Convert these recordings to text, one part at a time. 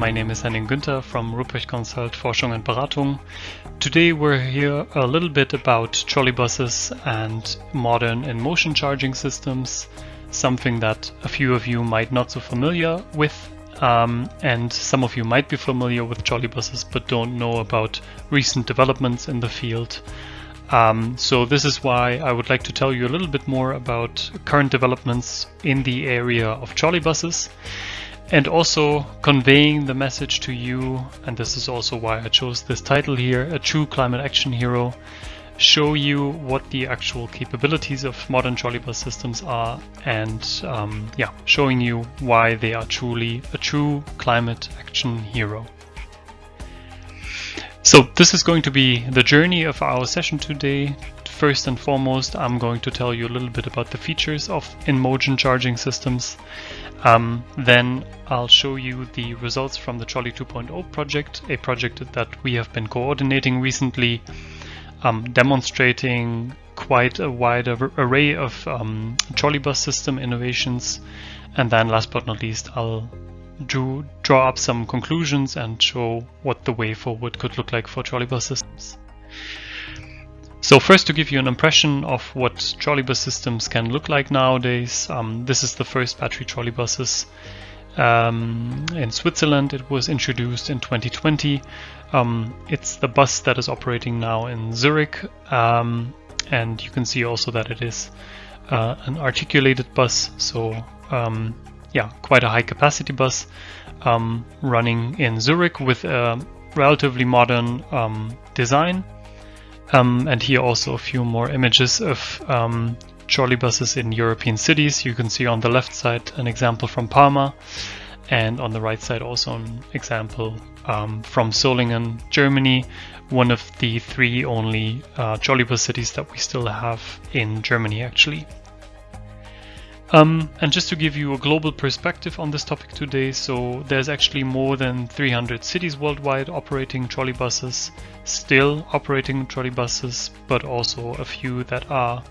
My name is Henning Günther from Rupprecht Consult Forschung und Beratung. Today we're here a little bit about trolleybuses and modern in-motion charging systems, something that a few of you might not so familiar with um, and some of you might be familiar with trolleybuses but don't know about recent developments in the field. Um, so this is why I would like to tell you a little bit more about current developments in the area of trolleybuses and also conveying the message to you, and this is also why I chose this title here, a true climate action hero, show you what the actual capabilities of modern trolleybus systems are and um, yeah, showing you why they are truly a true climate action hero. So this is going to be the journey of our session today. First and foremost, I'm going to tell you a little bit about the features of in-motion charging systems um, then I'll show you the results from the Trolley 2.0 project, a project that we have been coordinating recently, um, demonstrating quite a wide array of um, trolleybus system innovations. And then last but not least, I'll do, draw up some conclusions and show what the way forward could look like for trolleybus systems. So first to give you an impression of what trolleybus systems can look like nowadays, um, this is the first battery trolleybuses um, in Switzerland. It was introduced in 2020. Um, it's the bus that is operating now in Zurich um, and you can see also that it is uh, an articulated bus so um, yeah quite a high capacity bus um, running in Zurich with a relatively modern design um, and here also a few more images of um, trolley buses in European cities. You can see on the left side an example from Parma and on the right side also an example um, from Solingen, Germany, one of the three only uh, trolleybus cities that we still have in Germany actually. Um, and just to give you a global perspective on this topic today, so there's actually more than 300 cities worldwide operating trolleybuses, still operating trolleybuses, but also a few that are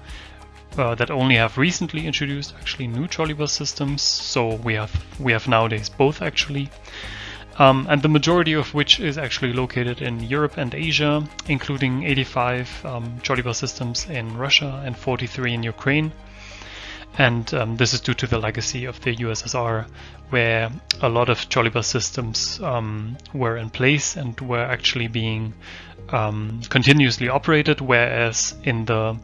uh, that only have recently introduced actually new trolleybus systems. So we have we have nowadays both actually. Um, and the majority of which is actually located in Europe and Asia, including 85 um, trolleybus systems in Russia and 43 in Ukraine. And um, this is due to the legacy of the USSR, where a lot of trolleybus systems um, were in place and were actually being um, continuously operated, whereas in the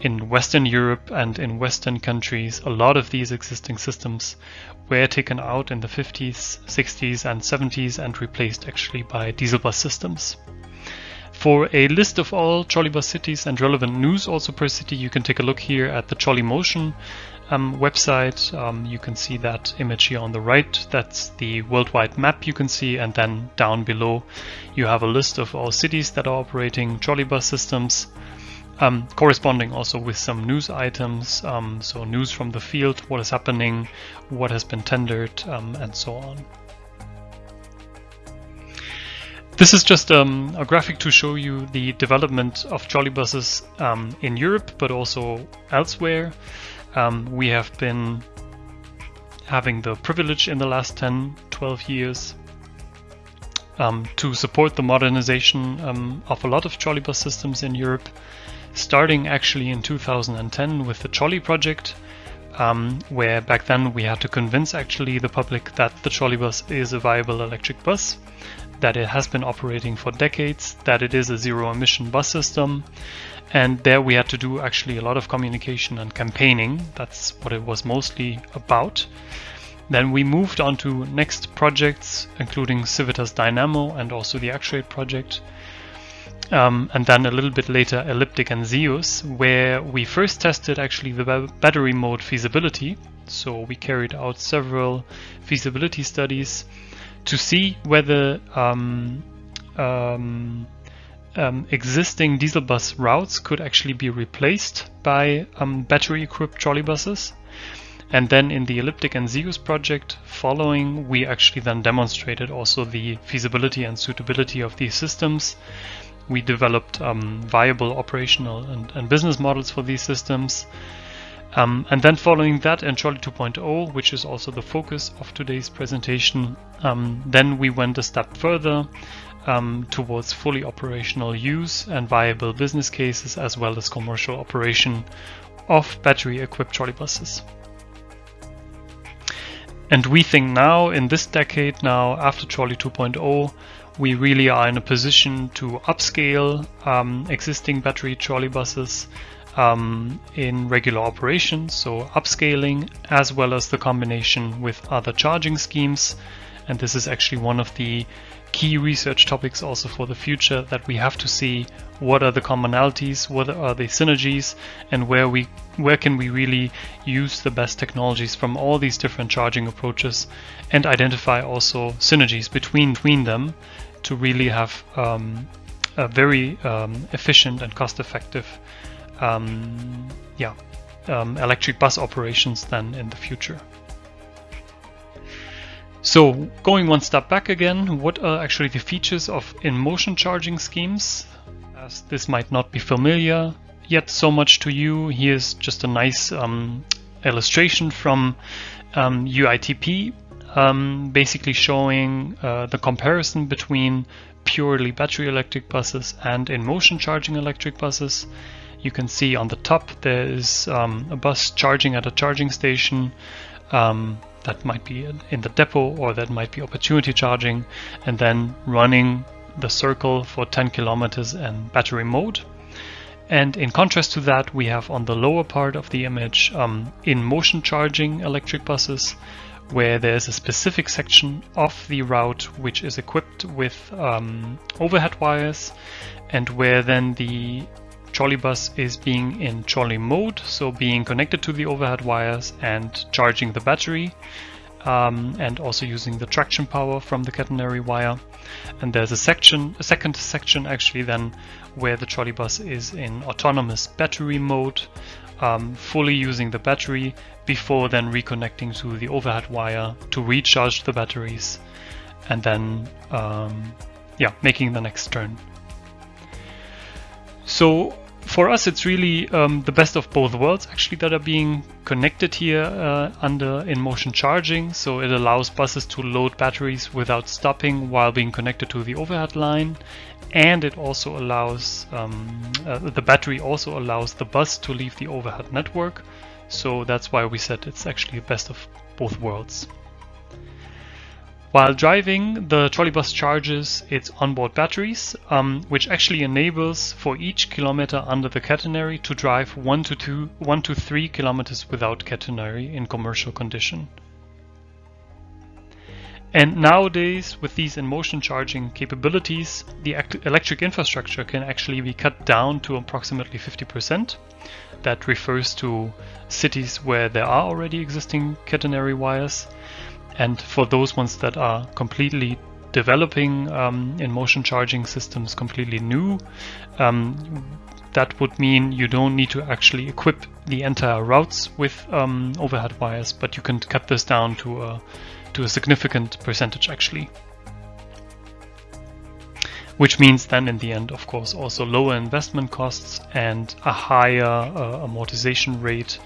in Western Europe and in Western countries, a lot of these existing systems were taken out in the 50s, 60s, and 70s and replaced actually by diesel bus systems. For a list of all trolleybus cities and relevant news also per city, you can take a look here at the Trolley Motion um, website. Um, you can see that image here on the right. That's the worldwide map you can see. And then down below, you have a list of all cities that are operating trolleybus systems. Um, corresponding also with some news items, um, so news from the field, what is happening, what has been tendered, um, and so on. This is just um, a graphic to show you the development of trolleybuses um, in Europe, but also elsewhere. Um, we have been having the privilege in the last 10, 12 years um, to support the modernization um, of a lot of trolleybus systems in Europe, starting actually in 2010 with the Trolley project, um, where back then we had to convince actually the public that the trolleybus is a viable electric bus that it has been operating for decades, that it is a zero emission bus system. And there we had to do actually a lot of communication and campaigning. That's what it was mostly about. Then we moved on to next projects, including Civitas Dynamo and also the Actuate project. Um, and then a little bit later ELIPTIC and ZeEUS, where we first tested actually the battery mode feasibility. So we carried out several feasibility studies to see whether um, um, um, existing diesel bus routes could actually be replaced by um, battery-equipped trolleybuses. And then in the ELIPTIC and ZeEUS project following, we actually then demonstrated also the feasibility and suitability of these systems. We developed um, viable operational and, and business models for these systems. Um, and then following that in Trolley 2.0, which is also the focus of today's presentation, um, then we went a step further um, towards fully operational use and viable business cases as well as commercial operation of battery equipped trolleybuses. And we think now in this decade now after Trolley 2.0 we really are in a position to upscale um, existing battery trolleybuses um, in regular operation, so upscaling as well as the combination with other charging schemes. And this is actually one of the key research topics also for the future that we have to see what are the commonalities, what are the synergies, and where we where can we really use the best technologies from all these different charging approaches and identify also synergies between, between them to really have um, a very um, efficient and cost-effective um, yeah, um, electric bus operations then in the future. So going one step back again, what are actually the features of in-motion charging schemes? As this might not be familiar yet so much to you, here's just a nice um, illustration from um, UITP, um, basically showing uh, the comparison between purely battery electric buses and in-motion charging electric buses. You can see on the top there is um, a bus charging at a charging station um, that might be in the depot or that might be opportunity charging and then running the circle for 10 kilometers in battery mode. And in contrast to that, we have on the lower part of the image um, in motion charging electric buses, where there's a specific section of the route which is equipped with um, overhead wires and where then the trolley bus is being in trolley mode, so being connected to the overhead wires and charging the battery um, and also using the traction power from the catenary wire. And there's a section, a second section actually then where the trolley bus is in autonomous battery mode, um, fully using the battery before then reconnecting to the overhead wire to recharge the batteries and then um, yeah, making the next turn. So for us, it's really um, the best of both worlds actually that are being connected here uh, under in motion charging. So it allows buses to load batteries without stopping while being connected to the overhead line. And it also allows, um, uh, the battery also allows the bus to leave the overhead network. So that's why we said it's actually the best of both worlds. While driving, the trolleybus charges its onboard batteries, um, which actually enables for each kilometer under the catenary to drive 1 to, two, 1 to 3 kilometers without catenary in commercial condition. And nowadays, with these in-motion charging capabilities, the electric infrastructure can actually be cut down to approximately 50%. That refers to cities where there are already existing catenary wires and for those ones that are completely developing um, in motion charging systems completely new, um, that would mean you don't need to actually equip the entire routes with um, overhead wires, but you can cut this down to a, to a significant percentage actually. Which means then in the end, of course, also lower investment costs and a higher uh, amortization rate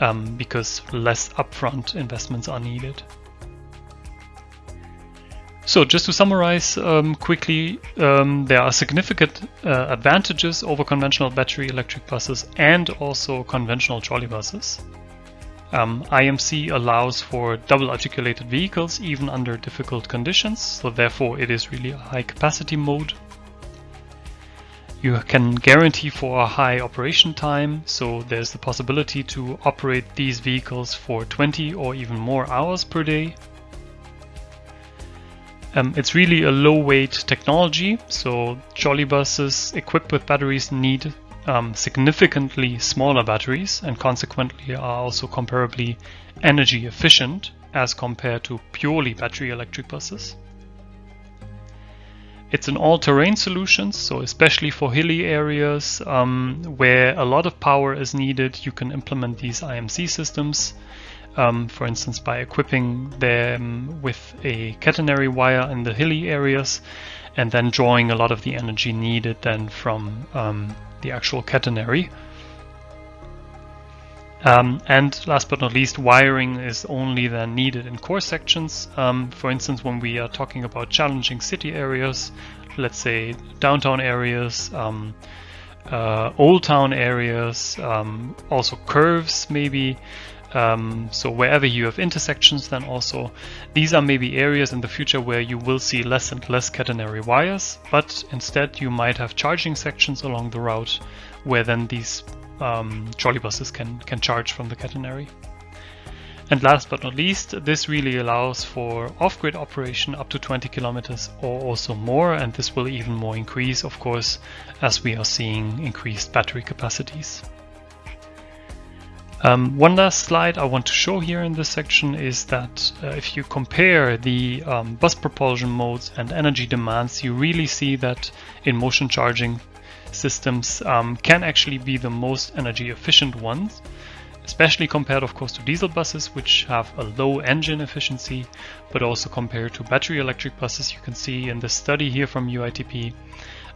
um, because less upfront investments are needed. So just to summarize um, quickly, um, there are significant uh, advantages over conventional battery electric buses and also conventional trolley buses. Um, IMC allows for double articulated vehicles even under difficult conditions, so therefore it is really a high capacity mode. You can guarantee for a high operation time, so there's the possibility to operate these vehicles for 20 or even more hours per day um, it's really a low weight technology, so trolley buses equipped with batteries need um, significantly smaller batteries and consequently are also comparably energy efficient as compared to purely battery electric buses. It's an all-terrain solution, so especially for hilly areas um, where a lot of power is needed, you can implement these IMC systems um, for instance by equipping them with a catenary wire in the hilly areas and then drawing a lot of the energy needed then from um, the actual catenary. Um, and last but not least, wiring is only then needed in core sections. Um, for instance, when we are talking about challenging city areas, let's say downtown areas, um, uh, old town areas, um, also curves maybe. Um, so wherever you have intersections, then also these are maybe areas in the future where you will see less and less catenary wires, but instead you might have charging sections along the route where then these um, trolleybuses can, can charge from the catenary. And last but not least, this really allows for off-grid operation up to 20 kilometers or also more, and this will even more increase, of course, as we are seeing increased battery capacities. Um, one last slide I want to show here in this section is that uh, if you compare the um, bus propulsion modes and energy demands, you really see that in motion charging systems um, can actually be the most energy efficient ones, especially compared of course to diesel buses which have a low engine efficiency, but also compared to battery electric buses. You can see in the study here from UITP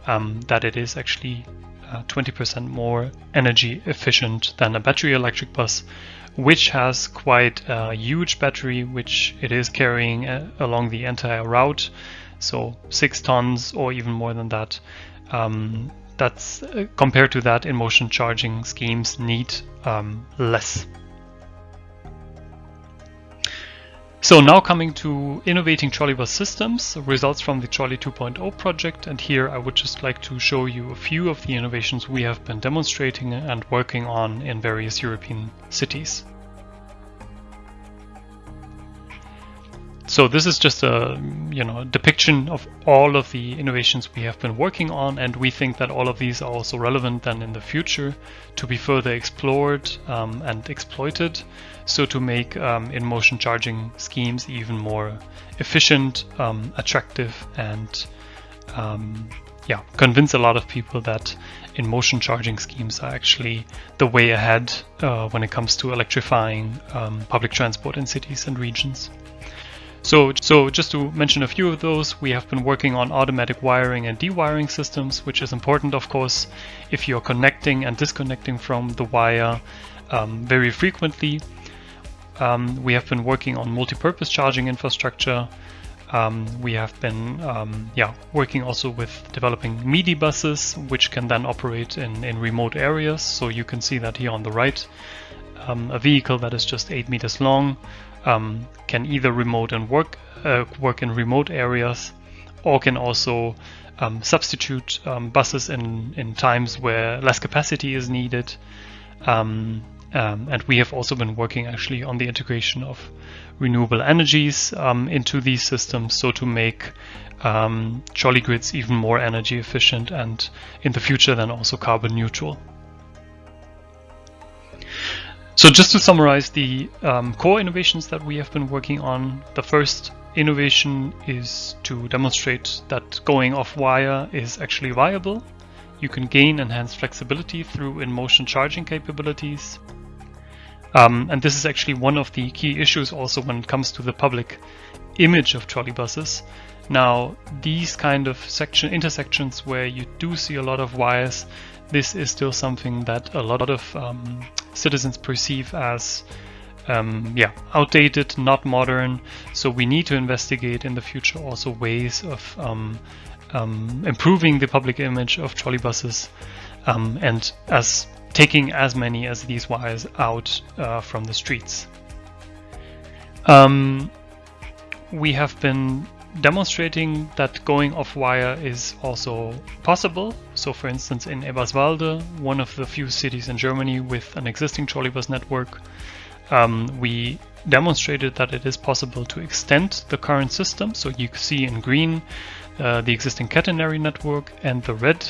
um, that it is actually 20% uh, more energy efficient than a battery electric bus which has quite a huge battery which it is carrying uh, along the entire route so six tons or even more than that um, that's uh, compared to that in motion charging schemes need um, less. So now coming to innovating trolleybus systems, results from the Trolley 2.0 project and here I would just like to show you a few of the innovations we have been demonstrating and working on in various European cities. So this is just a you know depiction of all of the innovations we have been working on, and we think that all of these are also relevant then in the future to be further explored um, and exploited. So to make um, in-motion charging schemes even more efficient, um, attractive, and um, yeah, convince a lot of people that in-motion charging schemes are actually the way ahead uh, when it comes to electrifying um, public transport in cities and regions. So, so just to mention a few of those, we have been working on automatic wiring and dewiring systems, which is important, of course, if you're connecting and disconnecting from the wire um, very frequently. Um, we have been working on multi-purpose charging infrastructure. Um, we have been um, yeah, working also with developing MIDI buses, which can then operate in, in remote areas. So you can see that here on the right. Um, a vehicle that is just 8 meters long um, can either remote and work uh, work in remote areas or can also um, substitute um, buses in, in times where less capacity is needed. Um, um, and we have also been working actually on the integration of renewable energies um, into these systems so to make trolley grids even more energy efficient and in the future then also carbon neutral. So just to summarize the um, core innovations that we have been working on, the first innovation is to demonstrate that going off wire is actually viable. You can gain enhanced flexibility through in-motion charging capabilities. Um, and this is actually one of the key issues also when it comes to the public image of trolleybuses. Now, these kind of section intersections where you do see a lot of wires, this is still something that a lot of um, citizens perceive as um, yeah, outdated, not modern. So we need to investigate in the future also ways of um, um, improving the public image of trolleybuses um, and as taking as many as these wires out uh, from the streets. Um, we have been demonstrating that going off wire is also possible. So for instance in Eberswalde, one of the few cities in Germany with an existing trolleybus network, um, we demonstrated that it is possible to extend the current system. So you see in green uh, the existing catenary network and the red,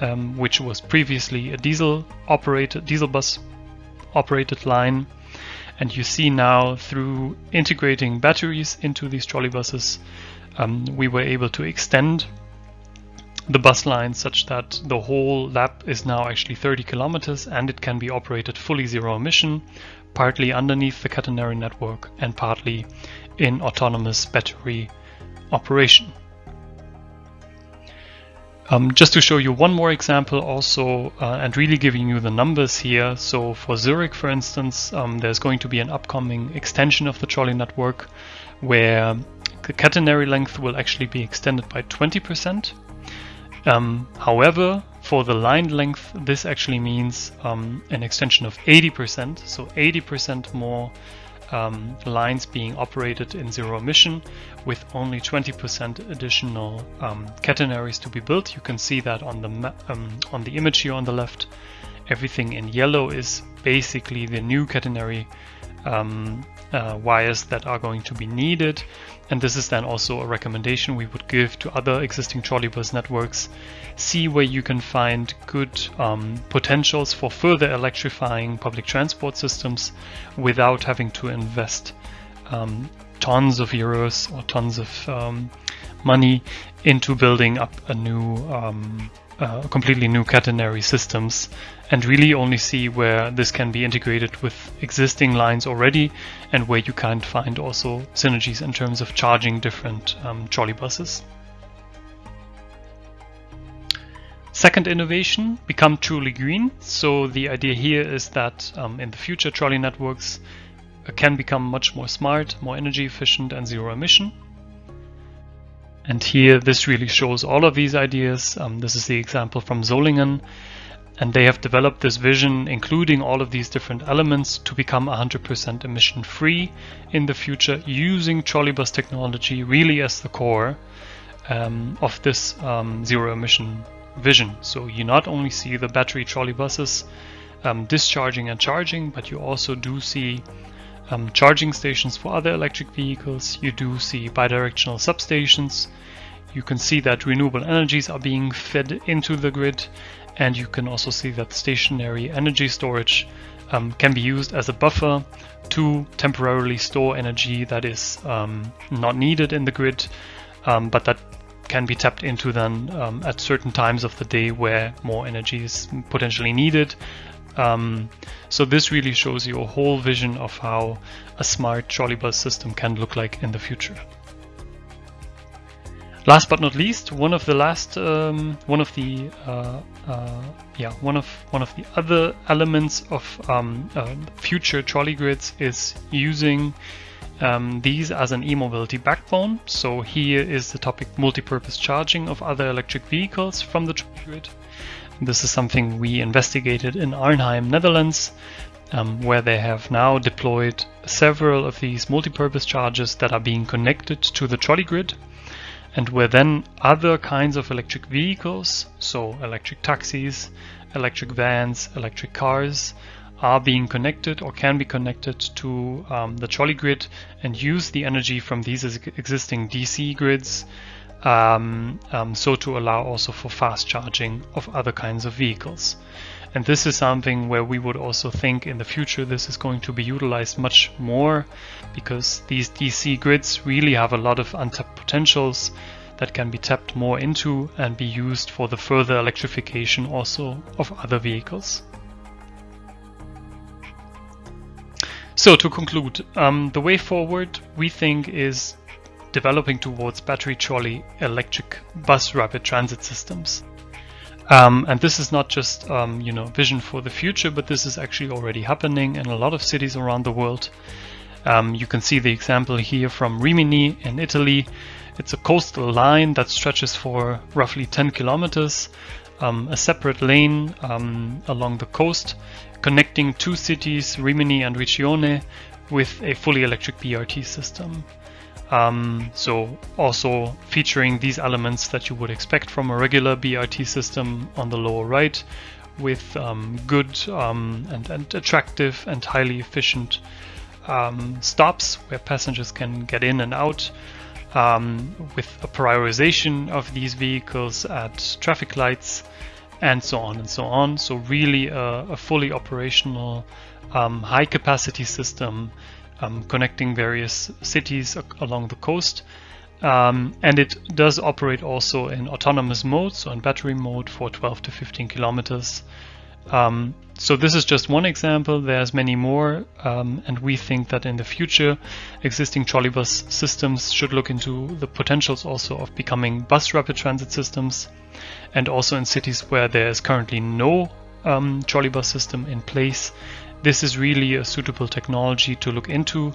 um, which was previously a diesel operated diesel bus operated line. And you see now through integrating batteries into these trolleybuses, um, we were able to extend the bus line such that the whole lap is now actually 30 kilometers and it can be operated fully zero emission, partly underneath the catenary network and partly in autonomous battery operation. Um, just to show you one more example also uh, and really giving you the numbers here. So for Zurich, for instance, um, there's going to be an upcoming extension of the trolley network where the catenary length will actually be extended by 20%. Um, however, for the line length, this actually means um, an extension of 80%, so 80% more um, lines being operated in zero emission with only 20% additional um, catenaries to be built. You can see that on the um, on the image here on the left. Everything in yellow is basically the new catenary um, uh, wires that are going to be needed. And this is then also a recommendation we would give to other existing trolleybus networks. See where you can find good um, potentials for further electrifying public transport systems without having to invest um, tons of euros or tons of um, money into building up a new um, uh, completely new catenary systems and really only see where this can be integrated with existing lines already and where you can find also synergies in terms of charging different um, trolley buses. Second innovation, become truly green. So the idea here is that um, in the future trolley networks can become much more smart, more energy efficient and zero emission. And here this really shows all of these ideas. Um, this is the example from Solingen. And they have developed this vision, including all of these different elements, to become 100% emission free in the future using trolleybus technology really as the core um, of this um, zero emission vision. So you not only see the battery trolleybuses um, discharging and charging, but you also do see um, charging stations for other electric vehicles. You do see bidirectional substations. You can see that renewable energies are being fed into the grid and you can also see that stationary energy storage um, can be used as a buffer to temporarily store energy that is um, not needed in the grid, um, but that can be tapped into then um, at certain times of the day where more energy is potentially needed um, so this really shows you a whole vision of how a smart trolleybus system can look like in the future. Last but not least, one of the last, um, one of the, uh, uh, yeah, one of one of the other elements of um, uh, future trolley grids is using um, these as an e-mobility backbone. So here is the topic multi-purpose charging of other electric vehicles from the trolley grid. This is something we investigated in Arnhem, Netherlands, um, where they have now deployed several of these multi-purpose chargers that are being connected to the trolley grid and where then other kinds of electric vehicles, so electric taxis, electric vans, electric cars, are being connected or can be connected to um, the trolley grid and use the energy from these existing DC grids um, um, so to allow also for fast charging of other kinds of vehicles. And this is something where we would also think in the future this is going to be utilized much more because these DC grids really have a lot of untapped potentials that can be tapped more into and be used for the further electrification also of other vehicles. So to conclude, um, the way forward we think is developing towards battery trolley electric bus rapid transit systems. Um, and this is not just um, you know vision for the future, but this is actually already happening in a lot of cities around the world. Um, you can see the example here from Rimini in Italy. It's a coastal line that stretches for roughly 10 kilometers, um, a separate lane um, along the coast, connecting two cities, Rimini and Riccione, with a fully electric BRT system. Um, so also featuring these elements that you would expect from a regular BRT system on the lower right with um, good um, and, and, attractive and highly efficient um, stops where passengers can get in and out um, with a prioritization of these vehicles at traffic lights and so on and so on. So really a, a fully operational um, high capacity system um, connecting various cities along the coast. Um, and it does operate also in autonomous mode, so in battery mode for 12 to 15 kilometers, Um, so this is just one example. There's many more, um, and we think that in the future, existing trolleybus systems should look into the potentials also of becoming bus rapid transit systems, and also in cities where there is currently no um, trolleybus system in place. This is really a suitable technology to look into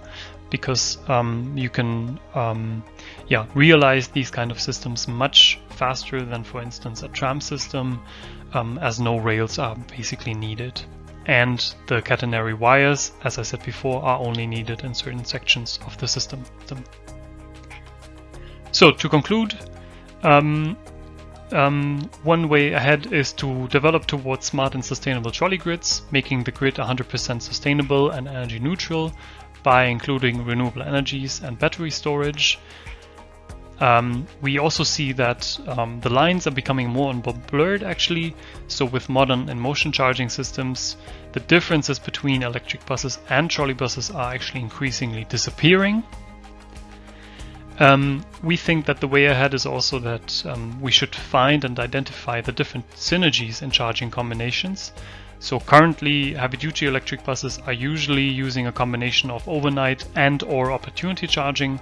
because um, you can um, yeah, realize these kind of systems much faster than, for instance, a tram system, um, as no rails are basically needed. And the catenary wires, as I said before, are only needed in certain sections of the system. So to conclude, um, um, one way ahead is to develop towards smart and sustainable trolley grids, making the grid 100% sustainable and energy neutral by including renewable energies and battery storage. Um, we also see that um, the lines are becoming more and more blurred actually. So with modern and InMotion charging systems, the differences between electric buses and trolley buses are actually increasingly disappearing. Um, we think that the way ahead is also that um, we should find and identify the different synergies in charging combinations. So currently heavy duty electric buses are usually using a combination of overnight and or opportunity charging.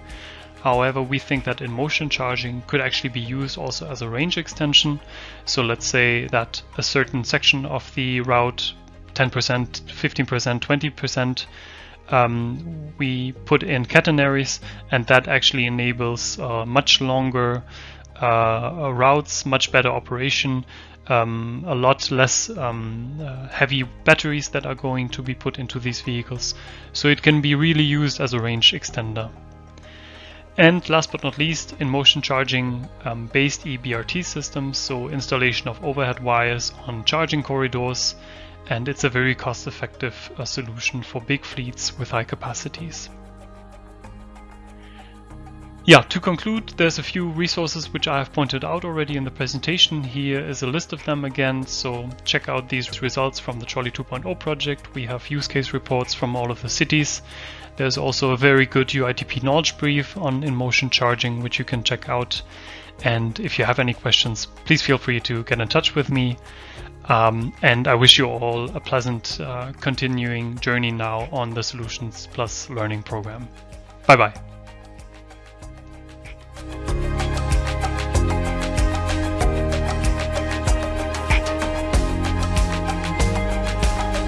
However, we think that in motion charging could actually be used also as a range extension. So let's say that a certain section of the route, 10%, 15%, 20%, um, we put in catenaries and that actually enables uh, much longer uh, routes, much better operation, um, a lot less um, uh, heavy batteries that are going to be put into these vehicles. So it can be really used as a range extender. And last but not least, in motion charging um, based EBRT systems, so installation of overhead wires on charging corridors and it's a very cost-effective uh, solution for big fleets with high capacities. Yeah, to conclude, there's a few resources which I have pointed out already in the presentation. Here is a list of them again, so check out these results from the Trolley 2.0 project. We have use case reports from all of the cities. There's also a very good UITP knowledge brief on in-motion charging, which you can check out. And if you have any questions, please feel free to get in touch with me. Um, and I wish you all a pleasant uh, continuing journey now on the Solutions Plus Learning program. Bye bye. Thank you.